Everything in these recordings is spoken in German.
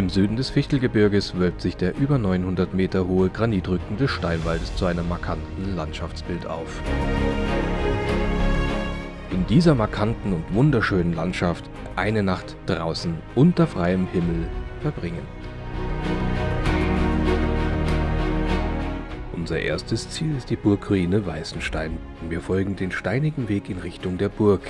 Im Süden des Fichtelgebirges wölbt sich der über 900 Meter hohe Granitrücken des Steinwaldes zu einem markanten Landschaftsbild auf. In dieser markanten und wunderschönen Landschaft eine Nacht draußen unter freiem Himmel verbringen. Unser erstes Ziel ist die Burgruine Weißenstein. Wir folgen den steinigen Weg in Richtung der Burg.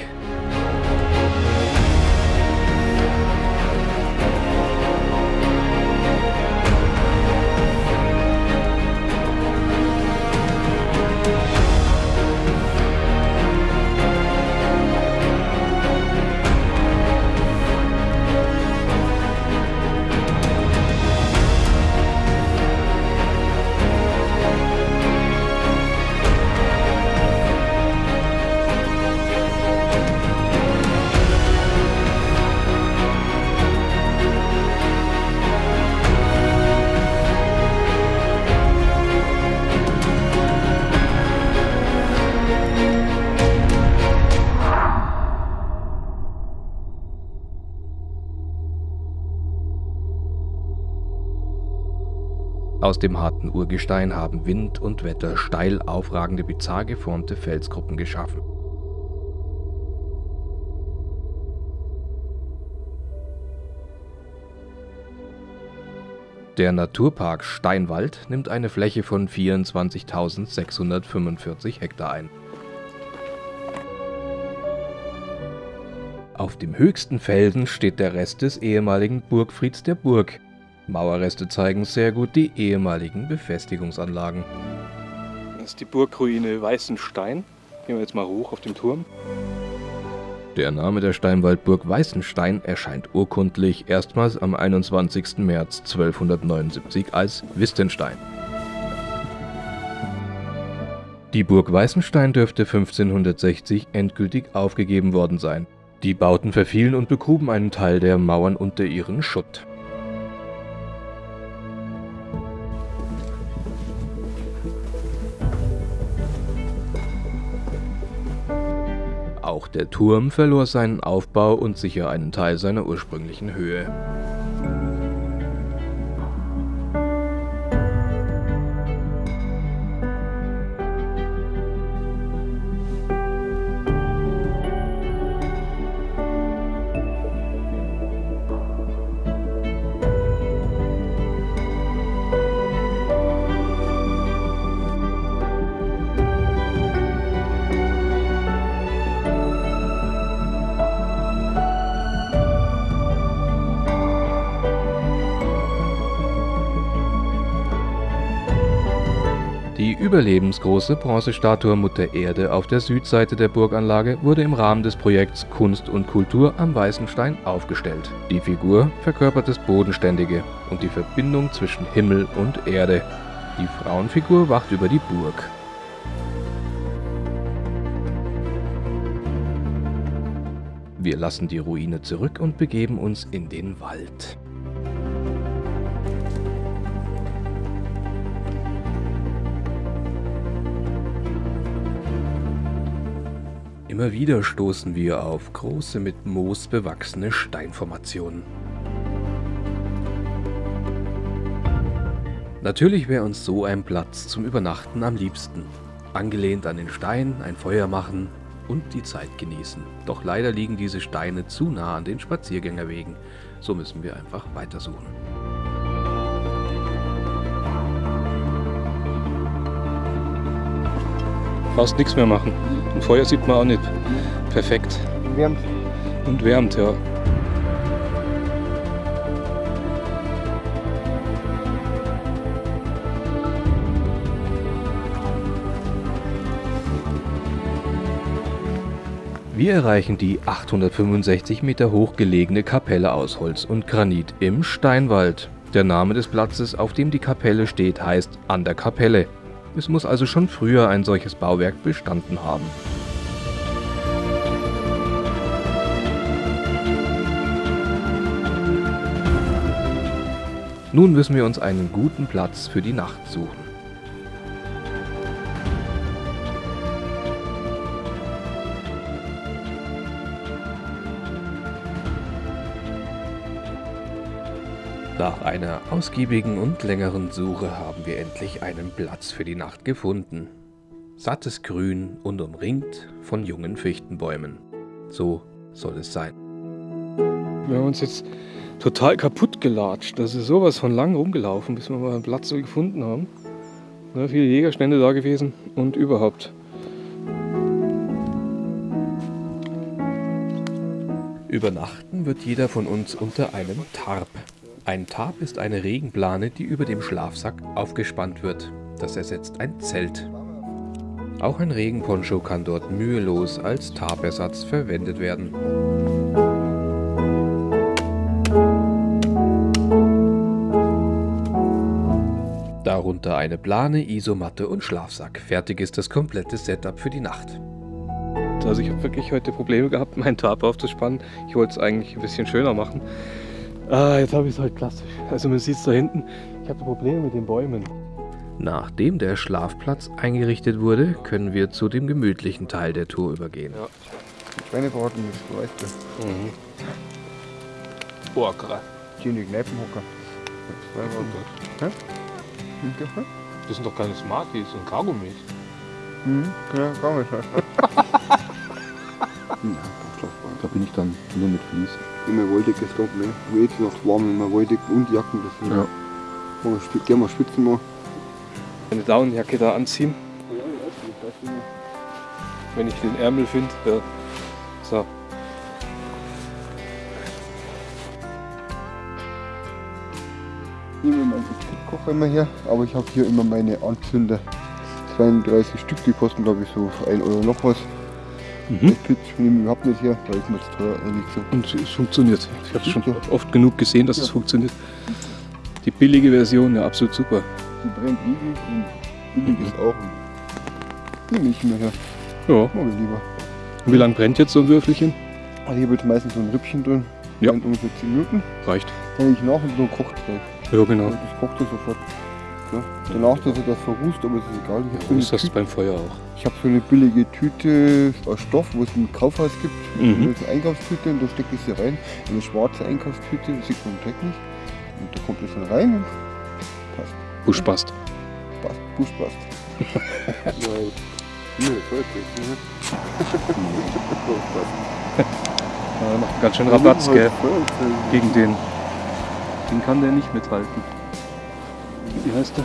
Aus dem harten Urgestein haben Wind und Wetter steil aufragende, bizarr geformte Felsgruppen geschaffen. Der Naturpark Steinwald nimmt eine Fläche von 24.645 Hektar ein. Auf dem höchsten Felsen steht der Rest des ehemaligen Burgfrieds der Burg, Mauerreste zeigen sehr gut die ehemaligen Befestigungsanlagen. Das ist die Burgruine Weißenstein. Gehen wir jetzt mal hoch auf den Turm. Der Name der Steinwaldburg Weißenstein erscheint urkundlich erstmals am 21. März 1279 als Wistenstein. Die Burg Weißenstein dürfte 1560 endgültig aufgegeben worden sein. Die Bauten verfielen und begruben einen Teil der Mauern unter ihren Schutt. Der Turm verlor seinen Aufbau und sicher einen Teil seiner ursprünglichen Höhe. Die überlebensgroße Bronzestatue Mutter Erde auf der Südseite der Burganlage wurde im Rahmen des Projekts Kunst und Kultur am Weißen Stein aufgestellt. Die Figur verkörpert das Bodenständige und die Verbindung zwischen Himmel und Erde. Die Frauenfigur wacht über die Burg. Wir lassen die Ruine zurück und begeben uns in den Wald. Immer wieder stoßen wir auf große mit Moos bewachsene Steinformationen. Natürlich wäre uns so ein Platz zum Übernachten am liebsten. Angelehnt an den Stein, ein Feuer machen und die Zeit genießen. Doch leider liegen diese Steine zu nah an den Spaziergängerwegen. So müssen wir einfach weitersuchen. Fast nichts mehr machen. Und Feuer sieht man auch nicht. Perfekt. Und wärmt. Und wärmt, ja. Wir erreichen die 865 Meter hoch gelegene Kapelle aus Holz und Granit im Steinwald. Der Name des Platzes, auf dem die Kapelle steht, heißt An der Kapelle. Es muss also schon früher ein solches Bauwerk bestanden haben. Nun müssen wir uns einen guten Platz für die Nacht suchen. Einer ausgiebigen und längeren Suche haben wir endlich einen Platz für die Nacht gefunden. Sattes Grün und umringt von jungen Fichtenbäumen. So soll es sein. Wir haben uns jetzt total kaputt gelatscht. Das ist sowas von lang rumgelaufen, bis wir mal einen Platz so gefunden haben. Ja, viele Jägerstände da gewesen und überhaupt. Übernachten wird jeder von uns unter einem Tarp. Ein Tarp ist eine Regenplane, die über dem Schlafsack aufgespannt wird. Das ersetzt ein Zelt. Auch ein Regenponcho kann dort mühelos als Tarpersatz verwendet werden. Darunter eine Plane, Isomatte und Schlafsack. Fertig ist das komplette Setup für die Nacht. Also ich habe wirklich heute Probleme gehabt, meinen Tarp aufzuspannen. Ich wollte es eigentlich ein bisschen schöner machen. Ah, jetzt habe ich es halt klassisch. Also man sieht es da hinten. Ich habe Probleme mit den Bäumen. Nachdem der Schlafplatz eingerichtet wurde, können wir zu dem gemütlichen Teil der Tour übergehen. Ja. Schweinebraten ist weißt du. Mhm. Boah, krass. Schöne Kneipenhocker. Das sind doch keine Smarties und Kaugummis. Mhm. Ja, kann bin ich dann nur mit Vlies. Immer wolliges Stopp, ne? Wo jetzt noch warm, immer wollig und Jacken. Sind Ja. Wir spit- Gerne mal spitzen mal. Eine Daunenjacke da anziehen, wenn ich den Ärmel finde. Ja. So. Ich nehme meinen Kocher immer her, aber ich habe hier immer meine Anzünder. 32 Stück, die kosten glaube ich so 1 Euro noch was. Mhm. Das Pitch nehme ich überhaupt nicht her, da ist mir zu teuer so. Und es funktioniert. Ich habe es schon oft genug gesehen, dass es Ja. funktioniert. Die billige Version, ja, absolut super. Die brennt ewig und billig ist auch. Nehme ich mir her, Ja. mag ich lieber. Und wie lange brennt jetzt so ein Würfelchen? Also hier wird meistens so ein Rippchen drin, Ja. brennt ungefähr 10 Minuten. Reicht. Dann ich nach und so kocht gleich. Ja, genau. Das kocht er sofort. Ja. Danach, dass er das verrußt, aber es ist egal. Ich habe so, eine Das Tüte- beim Feuer auch. ich hab so eine billige Tüte aus Stoff, wo es im Kaufhaus gibt. Mhm. Das ist eine Einkaufstüte und da stecke ich sie rein. Eine schwarze Einkaufstüte, das sieht man Dreck nicht. Und da kommt es dann rein und passt. Busch passt. Passt, Busch passt. Nein. Nö, ne? Macht ganz schön Rabatz, gell? Feuerzeug. Gegen den. Den kann der nicht mithalten. Wie heißt der?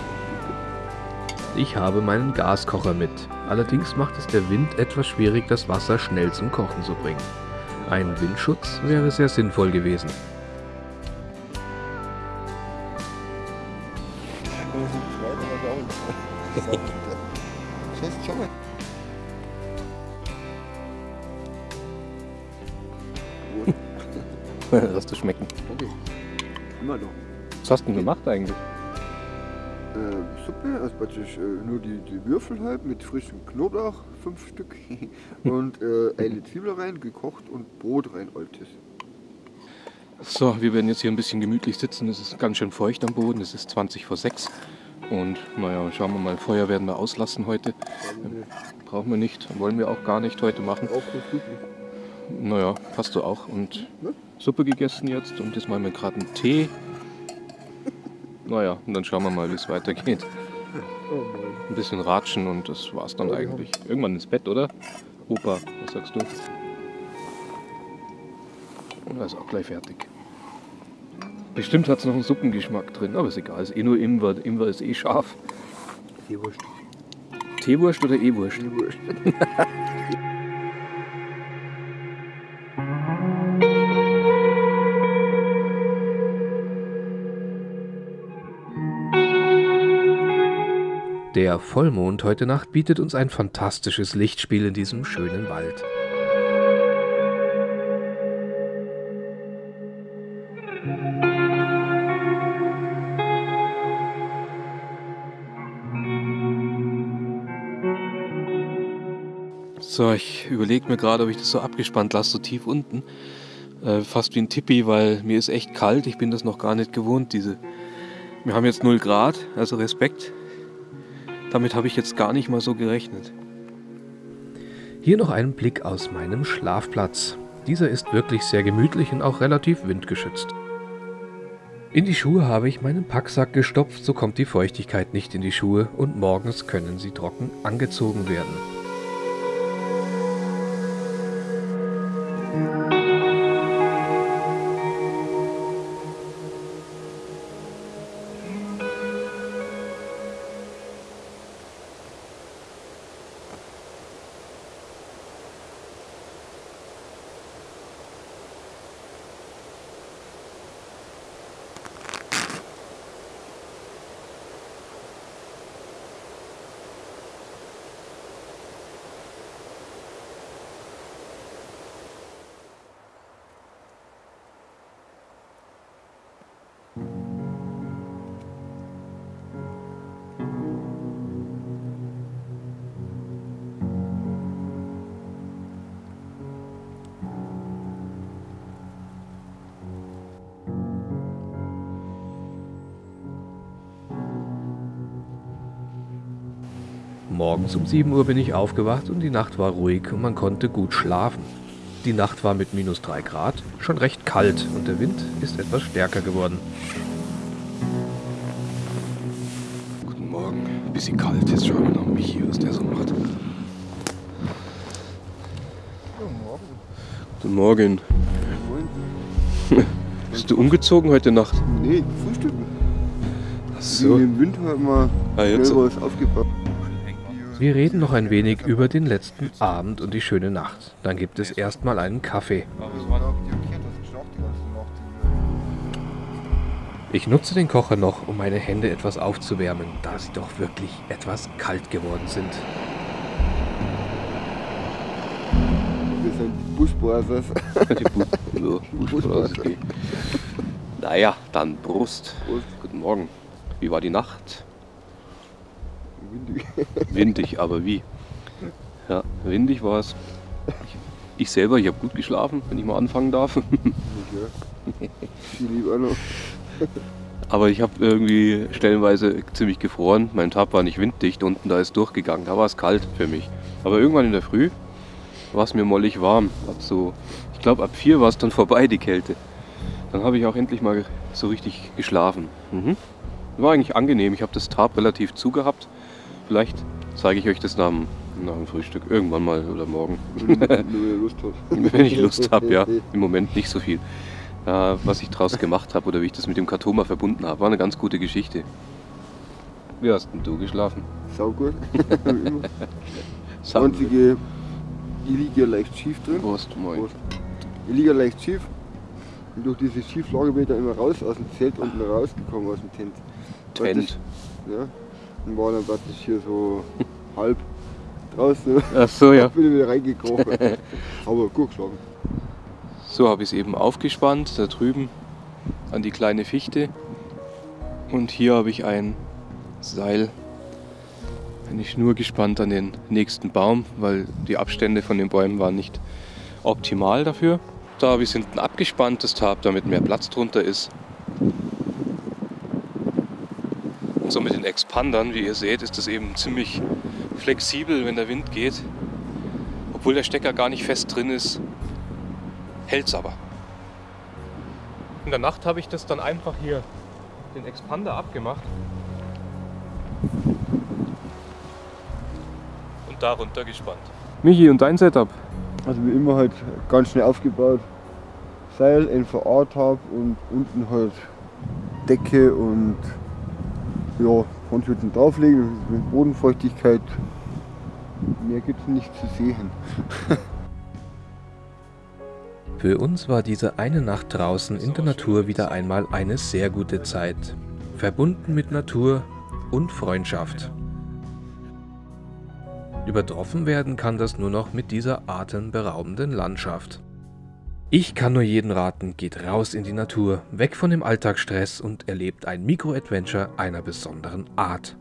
Ich habe meinen Gaskocher mit. Allerdings macht es der Wind etwas schwierig, das Wasser schnell zum Kochen zu bringen. Ein Windschutz wäre sehr sinnvoll gewesen. Lass das schmecken. Okay. Immer noch. Was hast du denn gemacht eigentlich? Äh, Suppe, also praktisch äh, nur die, die Würfel halt mit frischem Knoblauch, fünf Stück. und äh, eine Zwiebel rein, gekocht und Brot rein, altes. So, wir werden jetzt hier ein bisschen gemütlich sitzen. Es ist ganz schön feucht am Boden. Es ist 20 vor 6. Und naja, schauen wir mal. Feuer werden wir auslassen heute. Brauchen wir nicht. Wollen wir auch gar nicht heute machen. Naja, passt so auch. Und? Suppe gegessen jetzt. Und jetzt machen wir gerade einen Tee. Naja, und dann schauen wir mal, wie es weitergeht. Ein bisschen ratschen und das war's dann eigentlich. Irgendwann ins Bett, oder? Opa, was sagst du? Und er ist auch gleich fertig. Bestimmt hat es noch einen Suppengeschmack drin, aber ist egal. Ist eh nur Ingwer. Ingwer ist eh scharf. Die Wurst. Teewurst oder E-Wurst? Die Der Vollmond heute Nacht bietet uns ein fantastisches Lichtspiel in diesem schönen Wald. So, ich überlege mir gerade, ob ich das so abgespannt lasse, so tief unten. Äh, fast wie ein Tippi, weil mir ist echt kalt. Ich bin das noch gar nicht gewohnt. Diese. Wir haben jetzt 0 Grad, also Respekt. Damit habe ich jetzt gar nicht mal so gerechnet. Hier noch ein Blick aus meinem Schlafplatz. Dieser ist wirklich sehr gemütlich und auch relativ windgeschützt. In die Schuhe habe ich meinen Packsack gestopft, so kommt die Feuchtigkeit nicht in die Schuhe und morgens können sie trocken angezogen werden. Morgens um 7 Uhr bin ich aufgewacht und die Nacht war ruhig und man konnte gut schlafen. Die Nacht war mit minus 3 Grad schon recht kalt und der Wind ist etwas stärker geworden. Guten Morgen. Bisschen kalt. Jetzt schauen wir noch Michi, was der so macht. Guten Morgen. Bist du umgezogen heute Nacht? Nee, frühstücken. Ach So. Im Winter immer Ah, jetzt- schnell was aufgebaut. Wir reden noch ein wenig über den letzten Abend und die schöne Nacht. Dann gibt es erstmal einen Kaffee. Ich nutze den Kocher noch, um meine Hände etwas aufzuwärmen, da sie doch wirklich etwas kalt geworden sind. Wir sind die Busbasers. Naja, dann Brust. Prost. Guten Morgen. Wie war die Nacht? Windig. Windig, aber wie? Ja, windig war es. Ich, ich selber, ich habe gut geschlafen, wenn ich mal anfangen darf. Ja. Viel lieber noch. Aber ich habe irgendwie stellenweise ziemlich gefroren. Mein Tab war nicht winddicht, unten da ist durchgegangen. Da war es kalt für mich. Aber irgendwann in der Früh war es mir mollig warm. Ab so, ich glaube ab vier war es dann vorbei, die Kälte. Dann habe ich auch endlich mal so richtig geschlafen. Mhm. War eigentlich angenehm. Ich habe das Tab relativ zugehabt. Vielleicht zeige ich euch das nach dem, nach dem Frühstück irgendwann mal oder morgen. Wenn ihr Lust habt. Wenn ich Lust habe, ja. Im Moment nicht so viel. Äh, was ich draus gemacht habe oder wie ich das mit dem Katoma verbunden habe, war eine ganz gute Geschichte. Wie hast denn du geschlafen? Sau gut. Immer. Das einzige, ich liege ja leicht schief drin. Prost, moin. Prost. Ich liege ja leicht schief. Und durch diese Schieflage bin ich dann immer raus aus dem Zelt unten rausgekommen aus dem Tent. Tent. Ja. Und war dann praktisch hier so halb draußen. Ach so, ja. Bin ich wieder reingekrochen. Aber gut geschlagen. So habe ich es eben aufgespannt, da drüben an die kleine Fichte. Und hier habe ich ein Seil, eine Schnur gespannt an den nächsten Baum, weil die Abstände von den Bäumen waren nicht optimal dafür. Da habe ich es hinten abgespannt, das Tab, damit mehr Platz drunter ist. Und so mit den Expandern, wie ihr seht, ist das eben ziemlich flexibel, wenn der Wind geht. Obwohl der Stecker gar nicht fest drin ist, hält's aber. In der Nacht habe ich das dann einfach hier den Expander abgemacht und da runter gespannt. Michi, und dein Setup? Also wie immer halt ganz schnell aufgebaut. Seil, NVA-Tab und unten halt Decke und ja, Ponchhütten drauflegen mit Bodenfeuchtigkeit. Mehr gibt es nicht zu sehen. Für uns war diese eine Nacht draußen in der Natur wieder einmal eine sehr gute Zeit. Verbunden mit Natur und Freundschaft. Übertroffen werden kann das nur noch mit dieser atemberaubenden Landschaft. Ich kann nur jeden raten, geht raus in die Natur, weg von dem Alltagsstress und erlebt ein Mikro-Adventure einer besonderen Art.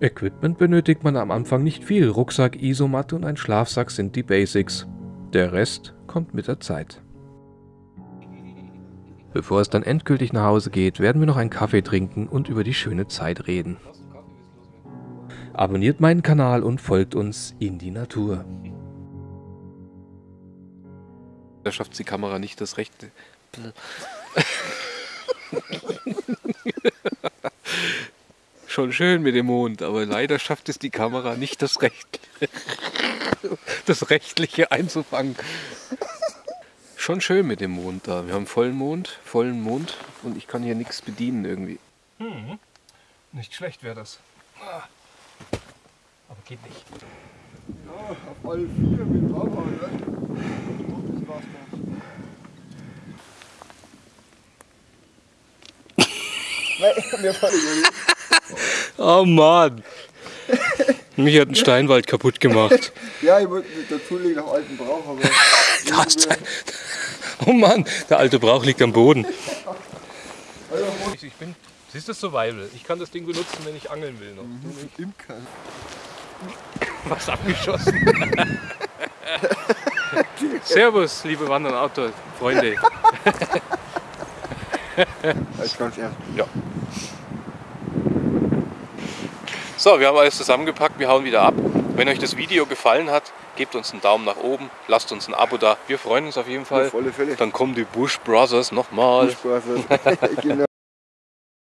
Equipment benötigt man am Anfang nicht viel, Rucksack, Isomatte und ein Schlafsack sind die Basics. Der Rest kommt mit der Zeit. Bevor es dann endgültig nach Hause geht, werden wir noch einen Kaffee trinken und über die schöne Zeit reden. Abonniert meinen Kanal und folgt uns in die Natur. Da schafft die Kamera nicht das rechte. Schon schön mit dem Mond, aber leider schafft es die Kamera nicht das Recht, das Rechtliche einzufangen. Schon schön mit dem Mond da. Wir haben vollen Mond, vollen Mond und ich kann hier nichts bedienen irgendwie. Nicht schlecht wäre das. Aber geht nicht. Ja, auf alle vier mit draufhauen, ne? Das war's dann. Nein, mir fällt nicht. Oh Mann! Mich hat ein Steinwald kaputt gemacht. Ja, ich wollte dazulegen auf alten Brauch, aber. Da ist ein- Oh Mann, der alte Brauch liegt am Boden. Ich bin, siehst du das Survival? Ich kann das Ding benutzen, wenn ich angeln will noch. Imker. Was abgeschossen. Servus, liebe Wandern Outdoor Freunde. Ist ganz ernst. So, wir haben alles zusammengepackt, wir hauen wieder ab. Wenn euch das Video gefallen hat, gebt uns einen Daumen nach oben, lasst uns ein Abo da. Wir freuen uns auf jeden Fall. Auf alle Fälle. Dann kommen die Bush Brothers nochmal. Spaß. genau.